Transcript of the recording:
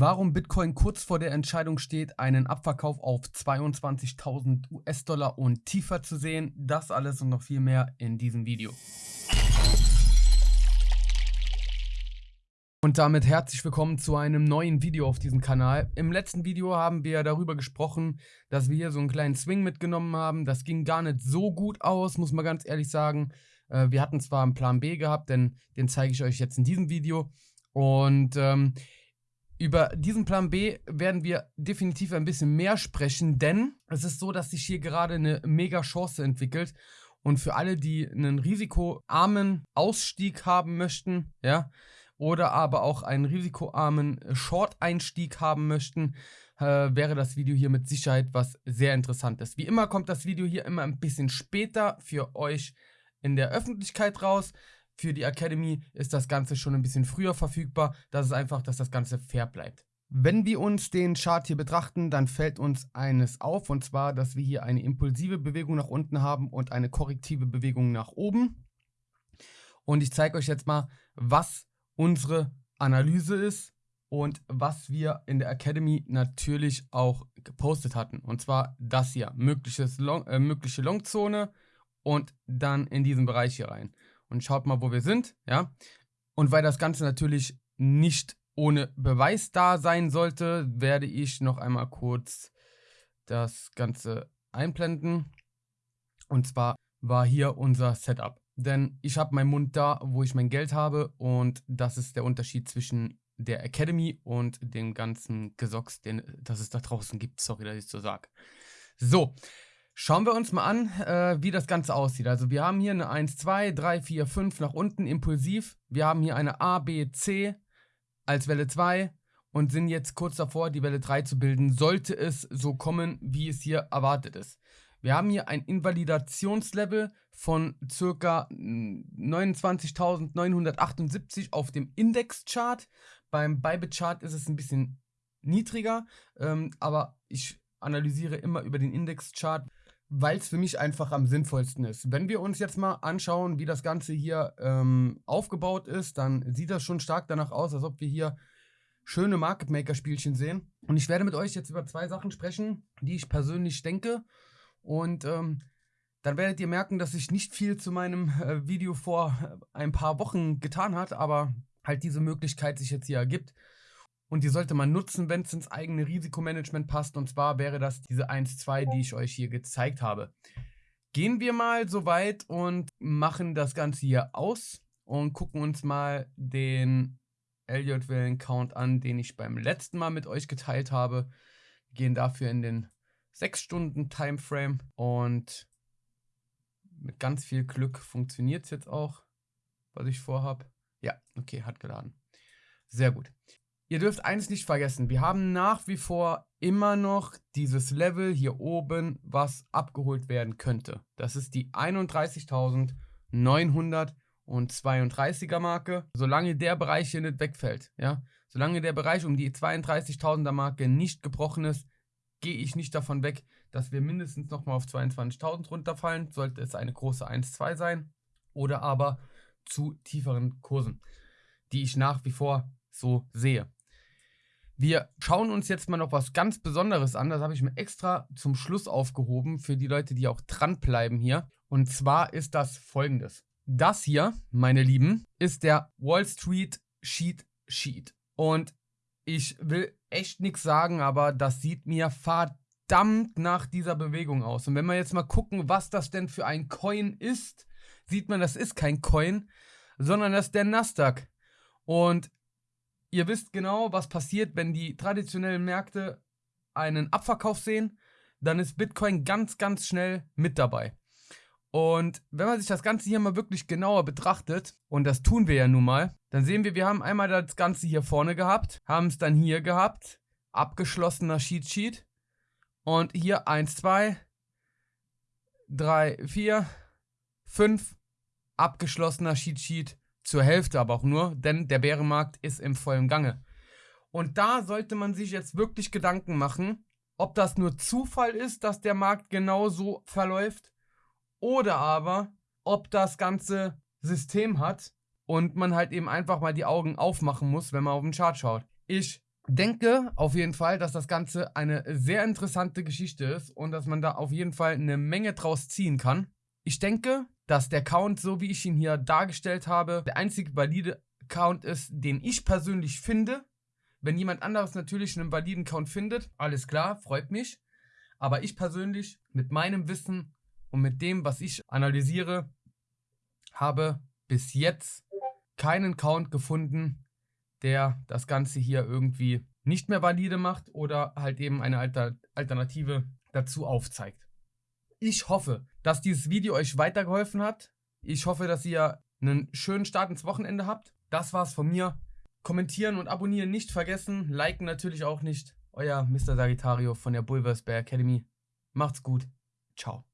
warum Bitcoin kurz vor der Entscheidung steht, einen Abverkauf auf 22.000 US-Dollar und tiefer zu sehen. Das alles und noch viel mehr in diesem Video. Und damit herzlich willkommen zu einem neuen Video auf diesem Kanal. Im letzten Video haben wir darüber gesprochen, dass wir hier so einen kleinen Swing mitgenommen haben. Das ging gar nicht so gut aus, muss man ganz ehrlich sagen. Äh, wir hatten zwar einen Plan B gehabt, denn den zeige ich euch jetzt in diesem Video. Und ähm, über diesen Plan B werden wir definitiv ein bisschen mehr sprechen, denn es ist so, dass sich hier gerade eine mega Chance entwickelt. Und für alle, die einen risikoarmen Ausstieg haben möchten, ja, oder aber auch einen risikoarmen Short-Einstieg haben möchten, äh, wäre das Video hier mit Sicherheit was sehr interessantes. Wie immer kommt das Video hier immer ein bisschen später für euch in der Öffentlichkeit raus. Für die Academy ist das Ganze schon ein bisschen früher verfügbar. Das ist einfach, dass das Ganze fair bleibt. Wenn wir uns den Chart hier betrachten, dann fällt uns eines auf, und zwar, dass wir hier eine impulsive Bewegung nach unten haben und eine korrektive Bewegung nach oben. Und ich zeige euch jetzt mal, was unsere Analyse ist und was wir in der Academy natürlich auch gepostet hatten. Und zwar das hier, Long, äh, mögliche Longzone und dann in diesen Bereich hier rein. Und schaut mal, wo wir sind, ja. Und weil das Ganze natürlich nicht ohne Beweis da sein sollte, werde ich noch einmal kurz das Ganze einblenden. Und zwar war hier unser Setup. Denn ich habe meinen Mund da, wo ich mein Geld habe und das ist der Unterschied zwischen der Academy und dem ganzen Gesocks, den das es da draußen gibt. Sorry, dass ich so sage. So, schauen wir uns mal an, äh, wie das Ganze aussieht. Also wir haben hier eine 1, 2, 3, 4, 5 nach unten impulsiv. Wir haben hier eine A, B, C als Welle 2 und sind jetzt kurz davor, die Welle 3 zu bilden, sollte es so kommen, wie es hier erwartet ist. Wir haben hier ein Invalidationslevel von ca. 29.978 auf dem Indexchart. Beim Bybit-Chart ist es ein bisschen niedriger, ähm, aber ich analysiere immer über den Indexchart, weil es für mich einfach am sinnvollsten ist. Wenn wir uns jetzt mal anschauen, wie das Ganze hier ähm, aufgebaut ist, dann sieht das schon stark danach aus, als ob wir hier schöne Market Maker Spielchen sehen. Und ich werde mit euch jetzt über zwei Sachen sprechen, die ich persönlich denke und ähm, dann werdet ihr merken, dass sich nicht viel zu meinem äh, Video vor ein paar Wochen getan hat, aber halt diese Möglichkeit sich jetzt hier ergibt. Und die sollte man nutzen, wenn es ins eigene Risikomanagement passt. Und zwar wäre das diese 1-2, die ich euch hier gezeigt habe. Gehen wir mal so weit und machen das Ganze hier aus und gucken uns mal den Elliott-Wellen-Count an, den ich beim letzten Mal mit euch geteilt habe. Wir gehen dafür in den 6 Stunden Timeframe und mit ganz viel Glück funktioniert es jetzt auch, was ich vorhabe. Ja, okay, hat geladen. Sehr gut. Ihr dürft eines nicht vergessen, wir haben nach wie vor immer noch dieses Level hier oben, was abgeholt werden könnte. Das ist die 31.932er Marke. Solange der Bereich hier nicht wegfällt, ja, solange der Bereich um die 32.000er Marke nicht gebrochen ist, gehe ich nicht davon weg, dass wir mindestens nochmal auf 22.000 runterfallen, sollte es eine große 1-2 sein, oder aber zu tieferen Kursen, die ich nach wie vor so sehe. Wir schauen uns jetzt mal noch was ganz Besonderes an. Das habe ich mir extra zum Schluss aufgehoben für die Leute, die auch dranbleiben hier. Und zwar ist das folgendes. Das hier, meine Lieben, ist der Wall Street Sheet Sheet. Und ich will echt nichts sagen, aber das sieht mir verdammt nach dieser Bewegung aus. Und wenn wir jetzt mal gucken, was das denn für ein Coin ist, sieht man, das ist kein Coin, sondern das ist der Nasdaq. Und ihr wisst genau, was passiert, wenn die traditionellen Märkte einen Abverkauf sehen, dann ist Bitcoin ganz, ganz schnell mit dabei. Und wenn man sich das Ganze hier mal wirklich genauer betrachtet, und das tun wir ja nun mal, dann sehen wir, wir haben einmal das Ganze hier vorne gehabt, haben es dann hier gehabt, abgeschlossener Sheet Sheet. Und hier 1, 2, 3, 4, 5, abgeschlossener Sheet Sheet zur Hälfte aber auch nur, denn der Bärenmarkt ist im vollen Gange. Und da sollte man sich jetzt wirklich Gedanken machen, ob das nur Zufall ist, dass der Markt genau so verläuft oder aber, ob das ganze System hat und man halt eben einfach mal die Augen aufmachen muss, wenn man auf den Chart schaut. Ich denke auf jeden Fall, dass das Ganze eine sehr interessante Geschichte ist und dass man da auf jeden Fall eine Menge draus ziehen kann. Ich denke, dass der Count, so wie ich ihn hier dargestellt habe, der einzige valide Count ist, den ich persönlich finde. Wenn jemand anderes natürlich einen validen Count findet, alles klar, freut mich. Aber ich persönlich mit meinem Wissen und mit dem, was ich analysiere, habe bis jetzt keinen Count gefunden, der das Ganze hier irgendwie nicht mehr valide macht oder halt eben eine Alter Alternative dazu aufzeigt. Ich hoffe, dass dieses Video euch weitergeholfen hat. Ich hoffe, dass ihr einen schönen Start ins Wochenende habt. Das war's von mir. Kommentieren und abonnieren nicht vergessen. Liken natürlich auch nicht. Euer Mr. Sagittario von der Bulversbear Academy. Macht's gut. Ciao.